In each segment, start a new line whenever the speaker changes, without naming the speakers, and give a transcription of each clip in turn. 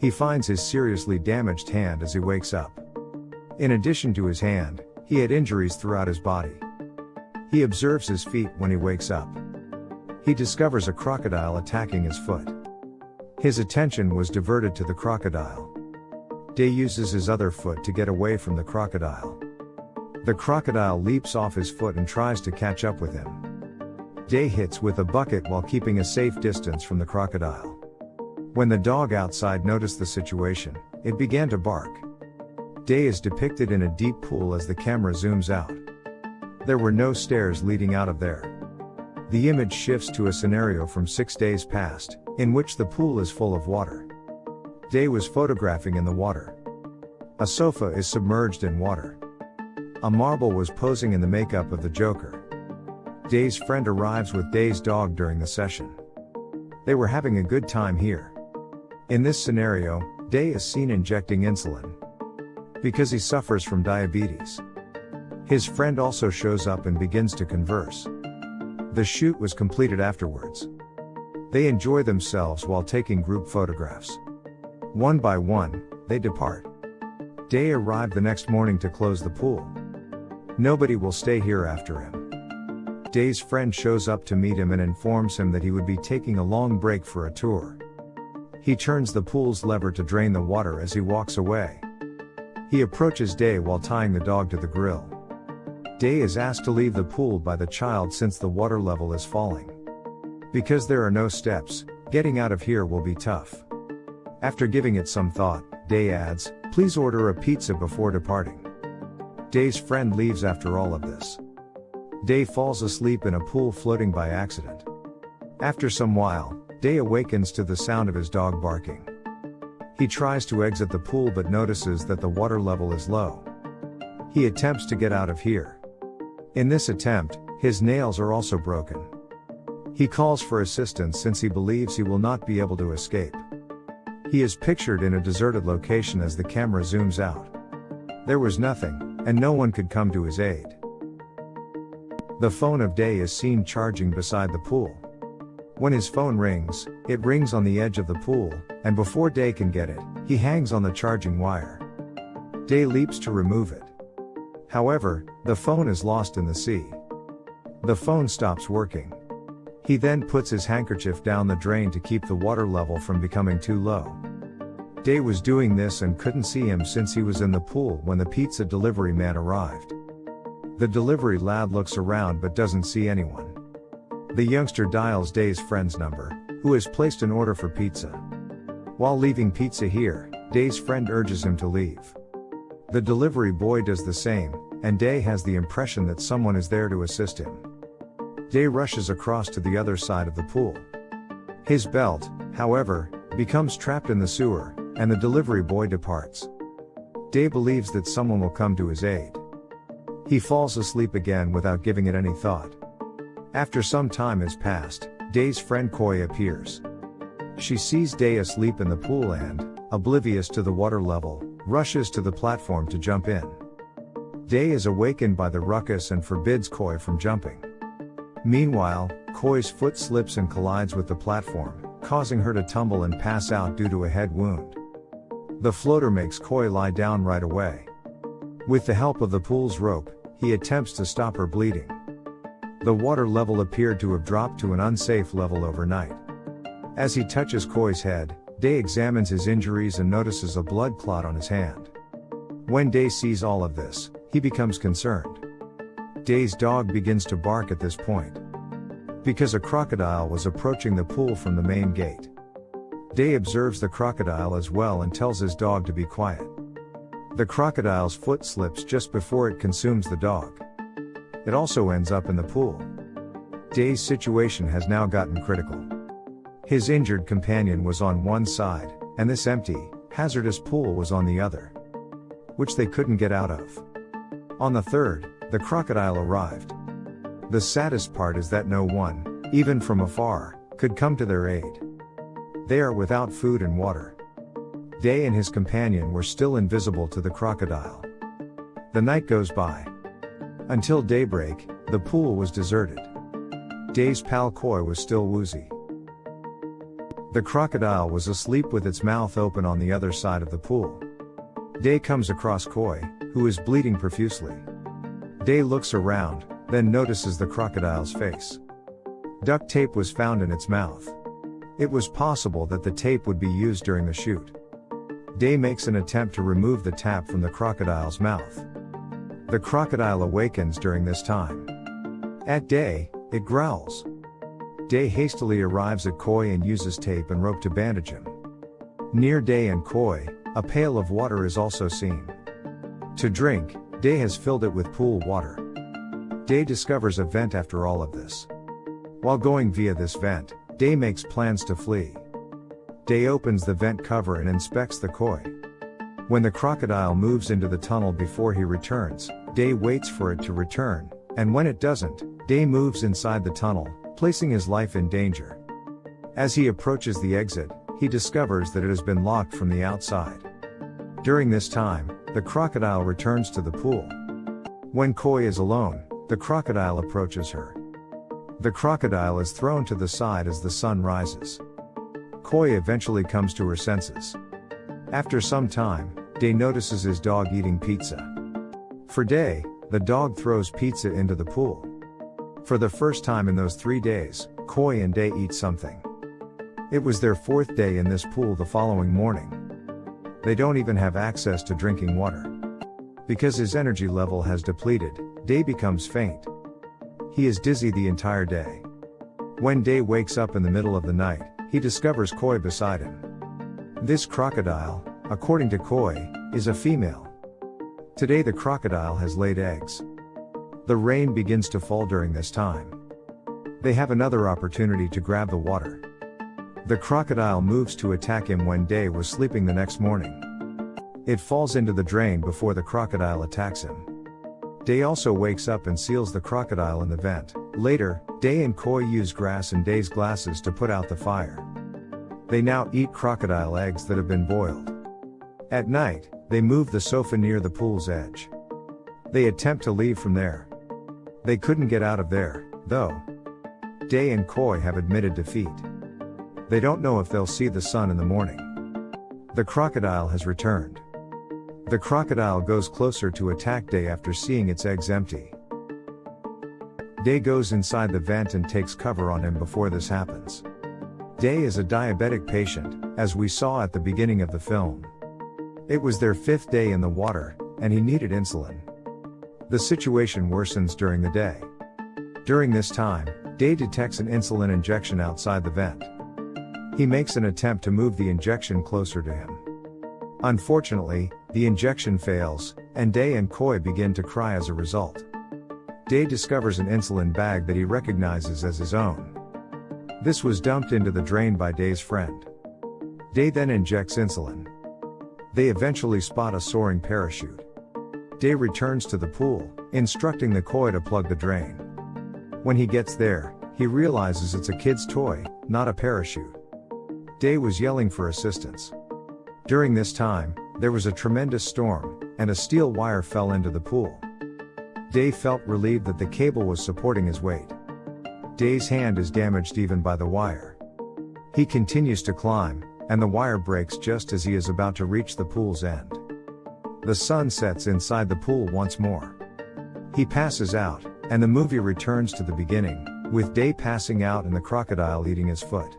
He finds his seriously damaged hand as he wakes up. In addition to his hand, he had injuries throughout his body. He observes his feet when he wakes up. He discovers a crocodile attacking his foot. His attention was diverted to the crocodile. Day uses his other foot to get away from the crocodile. The crocodile leaps off his foot and tries to catch up with him. Day hits with a bucket while keeping a safe distance from the crocodile. When the dog outside noticed the situation, it began to bark. Day is depicted in a deep pool as the camera zooms out. There were no stairs leading out of there. The image shifts to a scenario from six days past, in which the pool is full of water. Day was photographing in the water. A sofa is submerged in water. A marble was posing in the makeup of the Joker. Day's friend arrives with Day's dog during the session. They were having a good time here. In this scenario, Day is seen injecting insulin. Because he suffers from diabetes. His friend also shows up and begins to converse. The shoot was completed afterwards. They enjoy themselves while taking group photographs. One by one, they depart. Day arrived the next morning to close the pool. Nobody will stay here after him. Day's friend shows up to meet him and informs him that he would be taking a long break for a tour. He turns the pool's lever to drain the water as he walks away. He approaches Day while tying the dog to the grill. Day is asked to leave the pool by the child since the water level is falling. Because there are no steps, getting out of here will be tough. After giving it some thought, Day adds, please order a pizza before departing. Day's friend leaves after all of this. Day falls asleep in a pool floating by accident. After some while, Day awakens to the sound of his dog barking. He tries to exit the pool but notices that the water level is low. He attempts to get out of here. In this attempt, his nails are also broken. He calls for assistance since he believes he will not be able to escape. He is pictured in a deserted location as the camera zooms out. There was nothing, and no one could come to his aid. The phone of Day is seen charging beside the pool. When his phone rings, it rings on the edge of the pool, and before Day can get it, he hangs on the charging wire. Day leaps to remove it. However, the phone is lost in the sea. The phone stops working. He then puts his handkerchief down the drain to keep the water level from becoming too low. Day was doing this and couldn't see him since he was in the pool when the pizza delivery man arrived. The delivery lad looks around but doesn't see anyone. The youngster dials Day's friend's number, who has placed an order for pizza. While leaving pizza here, Day's friend urges him to leave. The delivery boy does the same, and Day has the impression that someone is there to assist him. Day rushes across to the other side of the pool. His belt, however, becomes trapped in the sewer, and the delivery boy departs. Day believes that someone will come to his aid. He falls asleep again without giving it any thought. After some time has passed, Day's friend Koi appears. She sees Day asleep in the pool and, oblivious to the water level, rushes to the platform to jump in. Day is awakened by the ruckus and forbids Koi from jumping. Meanwhile, Koi's foot slips and collides with the platform, causing her to tumble and pass out due to a head wound. The floater makes Koi lie down right away. With the help of the pool's rope, he attempts to stop her bleeding. The water level appeared to have dropped to an unsafe level overnight. As he touches Koi's head, Day examines his injuries and notices a blood clot on his hand. When Day sees all of this, he becomes concerned. Day's dog begins to bark at this point. Because a crocodile was approaching the pool from the main gate. Day observes the crocodile as well and tells his dog to be quiet. The crocodile's foot slips just before it consumes the dog. It also ends up in the pool. Day's situation has now gotten critical. His injured companion was on one side, and this empty, hazardous pool was on the other. Which they couldn't get out of. On the third, the crocodile arrived. The saddest part is that no one, even from afar, could come to their aid. They are without food and water. Day and his companion were still invisible to the crocodile. The night goes by. Until daybreak, the pool was deserted. Day's pal Koi was still woozy. The crocodile was asleep with its mouth open on the other side of the pool. Day comes across Koi, who is bleeding profusely. Day looks around, then notices the crocodile's face. Duct tape was found in its mouth. It was possible that the tape would be used during the shoot. Day makes an attempt to remove the tap from the crocodile's mouth. The crocodile awakens during this time. At Day, it growls. Day hastily arrives at Koi and uses tape and rope to bandage him. Near Day and Koi, a pail of water is also seen. To drink, Day has filled it with pool water. Day discovers a vent after all of this. While going via this vent, Day makes plans to flee. Day opens the vent cover and inspects the koi. When the crocodile moves into the tunnel before he returns, Day waits for it to return, and when it doesn't, Day moves inside the tunnel, placing his life in danger. As he approaches the exit, he discovers that it has been locked from the outside. During this time, the crocodile returns to the pool. When Koi is alone, the crocodile approaches her. The crocodile is thrown to the side as the sun rises. Koi eventually comes to her senses. After some time, Day notices his dog eating pizza. For Day, the dog throws pizza into the pool. For the first time in those three days, Koi and Day eat something. It was their fourth day in this pool the following morning. They don't even have access to drinking water. Because his energy level has depleted, Day becomes faint. He is dizzy the entire day. When Day wakes up in the middle of the night, he discovers Koi beside him. This crocodile, according to Koi, is a female. Today the crocodile has laid eggs. The rain begins to fall during this time. They have another opportunity to grab the water. The crocodile moves to attack him when Day was sleeping the next morning. It falls into the drain before the crocodile attacks him. Day also wakes up and seals the crocodile in the vent. Later, Day and Koi use grass and Day's glasses to put out the fire. They now eat crocodile eggs that have been boiled. At night, they move the sofa near the pool's edge. They attempt to leave from there. They couldn't get out of there, though. Day and Koi have admitted defeat. They don't know if they'll see the sun in the morning. The crocodile has returned. The crocodile goes closer to attack Day after seeing its eggs empty. Day goes inside the vent and takes cover on him before this happens. Day is a diabetic patient, as we saw at the beginning of the film. It was their fifth day in the water, and he needed insulin. The situation worsens during the day. During this time, Day detects an insulin injection outside the vent. He makes an attempt to move the injection closer to him. Unfortunately, the injection fails, and Day and Koi begin to cry as a result. Day discovers an insulin bag that he recognizes as his own. This was dumped into the drain by Day's friend. Day then injects insulin. They eventually spot a soaring parachute. Day returns to the pool, instructing the koi to plug the drain. When he gets there, he realizes it's a kid's toy, not a parachute. Day was yelling for assistance. During this time, there was a tremendous storm, and a steel wire fell into the pool. Day felt relieved that the cable was supporting his weight. Day's hand is damaged even by the wire. He continues to climb, and the wire breaks just as he is about to reach the pool's end. The sun sets inside the pool once more. He passes out, and the movie returns to the beginning, with Day passing out and the crocodile eating his foot.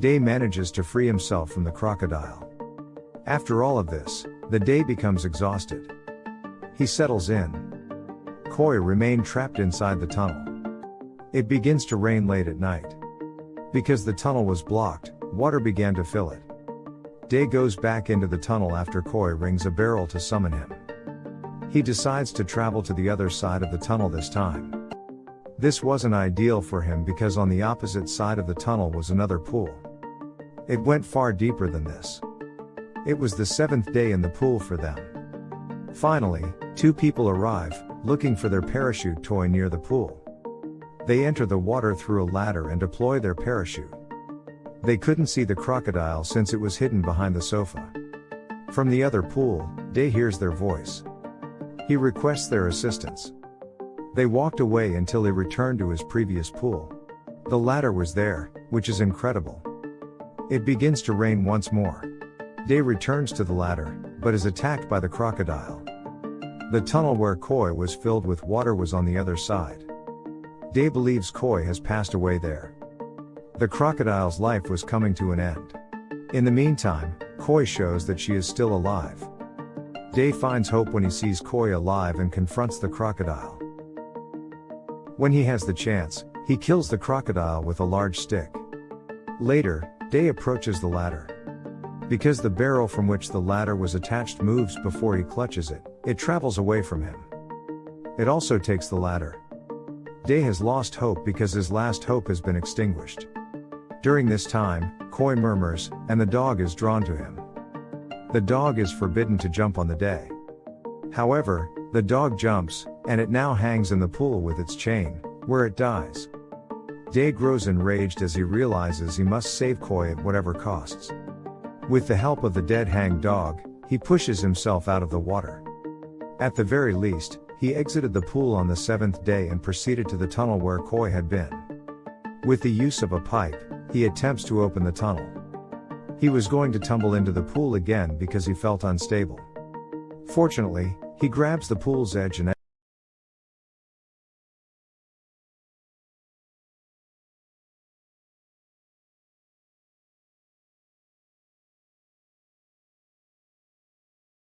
Day manages to free himself from the crocodile. After all of this, the day becomes exhausted. He settles in. Koi remained trapped inside the tunnel. It begins to rain late at night. Because the tunnel was blocked, water began to fill it. Day goes back into the tunnel after Koi rings a barrel to summon him. He decides to travel to the other side of the tunnel this time. This wasn't ideal for him because on the opposite side of the tunnel was another pool. It went far deeper than this. It was the seventh day in the pool for them. Finally, two people arrive, looking for their parachute toy near the pool. They enter the water through a ladder and deploy their parachute. They couldn't see the crocodile since it was hidden behind the sofa. From the other pool, Day hears their voice. He requests their assistance. They walked away until he returned to his previous pool. The ladder was there, which is incredible. It begins to rain once more. Day returns to the ladder, but is attacked by the crocodile. The tunnel where Koi was filled with water was on the other side. Day believes Koi has passed away there. The crocodile's life was coming to an end. In the meantime, Koi shows that she is still alive. Day finds hope when he sees Koi alive and confronts the crocodile. When he has the chance, he kills the crocodile with a large stick. Later, Day approaches the ladder. Because the barrel from which the ladder was attached moves before he clutches it, it travels away from him. It also takes the ladder. Day has lost hope because his last hope has been extinguished. During this time, Koi murmurs, and the dog is drawn to him. The dog is forbidden to jump on the day. However, the dog jumps, and it now hangs in the pool with its chain, where it dies. Day grows enraged as he realizes he must save Koi at whatever costs. With the help of the dead hanged dog, he pushes himself out of the water. At the very least, he exited the pool on the seventh day and proceeded to the tunnel where Koi had been. With the use of a pipe, he attempts to open the tunnel. He was going to tumble into the pool again because he felt unstable. Fortunately, he grabs the pool's edge and